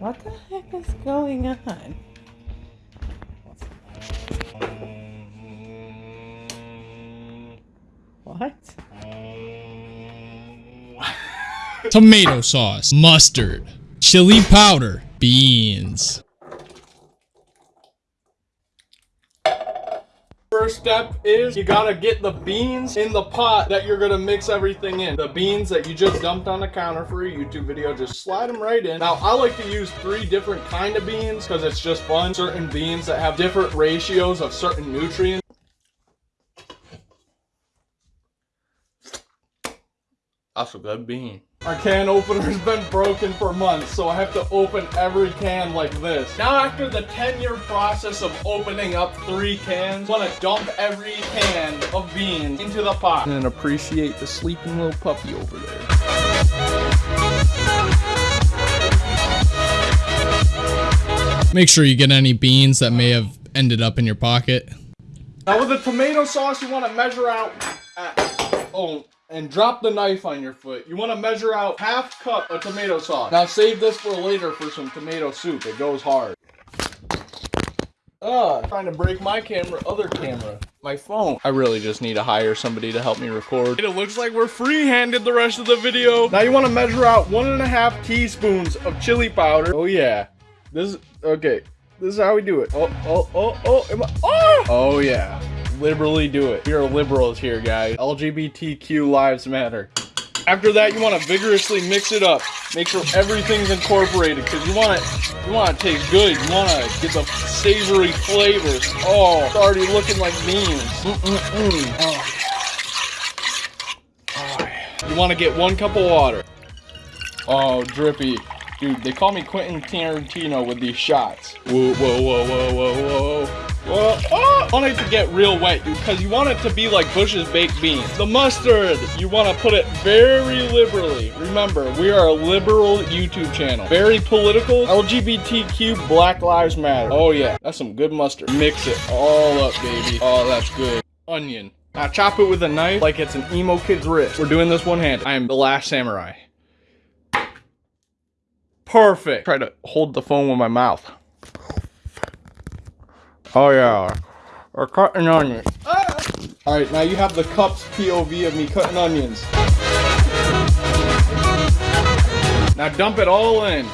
What the heck is going on? What? Tomato sauce, mustard, chili powder, beans. First step is you gotta get the beans in the pot that you're gonna mix everything in. The beans that you just dumped on the counter for a YouTube video, just slide them right in. Now, I like to use three different kind of beans because it's just fun. Certain beans that have different ratios of certain nutrients. That's a good bean. Our can opener's been broken for months, so I have to open every can like this. Now after the 10 year process of opening up three cans, I want to dump every can of beans into the pot. And appreciate the sleeping little puppy over there. Make sure you get any beans that may have ended up in your pocket. Now with the tomato sauce, you want to measure out, at, oh, and drop the knife on your foot. You want to measure out half cup of tomato sauce. Now save this for later for some tomato soup. It goes hard. Ah, trying to break my camera, other camera, my phone. I really just need to hire somebody to help me record. It looks like we're free-handed the rest of the video. Now you want to measure out one and a half teaspoons of chili powder. Oh yeah. This is, okay. This is how we do it. Oh, oh, oh, oh, I, oh! Oh yeah liberally do it. We are liberals here, guys. LGBTQ lives matter. After that, you want to vigorously mix it up. Make sure everything's incorporated because you want it. You want to taste good. You want to get the savory flavors. Oh, it's already looking like beans. Mm -mm -mm. Oh. Oh. You want to get one cup of water. Oh, drippy. Dude, they call me Quentin Tarantino with these shots. Whoa, whoa, whoa, whoa, whoa, whoa. Want it to get real wet, because you want it to be like Bush's baked beans. The mustard, you want to put it very liberally. Remember, we are a liberal YouTube channel. Very political, LGBTQ, Black Lives Matter. Oh yeah, that's some good mustard. Mix it all up, baby. Oh, that's good. Onion. Now chop it with a knife like it's an emo kid's wrist. We're doing this one-handed. I am the last samurai. Perfect. Try to hold the phone with my mouth. Oh yeah. We're cutting onions. Alright, now you have the cup's POV of me cutting onions. Now dump it all in.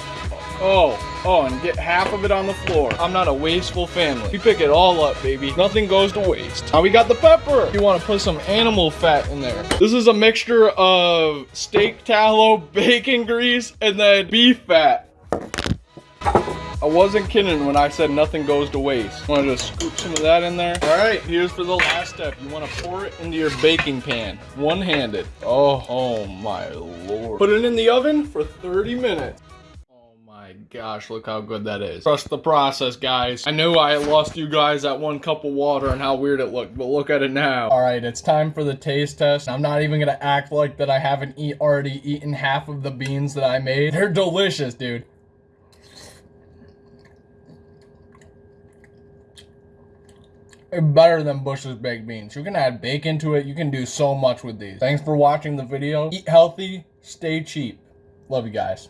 Oh, oh, and get half of it on the floor. I'm not a wasteful family. We pick it all up, baby. Nothing goes to waste. Now we got the pepper. You want to put some animal fat in there. This is a mixture of steak tallow, bacon grease, and then beef fat. I wasn't kidding when I said nothing goes to waste. Want to just scoop some of that in there? All right, here's for the last step. You want to pour it into your baking pan, one-handed. Oh, oh my lord. Put it in the oven for 30 minutes Oh my gosh, look how good that is. Trust the process, guys. I know I lost you guys that one cup of water and how weird it looked, but look at it now. All right, it's time for the taste test. I'm not even gonna act like that I haven't eat already eaten half of the beans that I made. They're delicious, dude. Better than Bush's baked beans. You can add bacon to it. You can do so much with these. Thanks for watching the video. Eat healthy, stay cheap. Love you guys.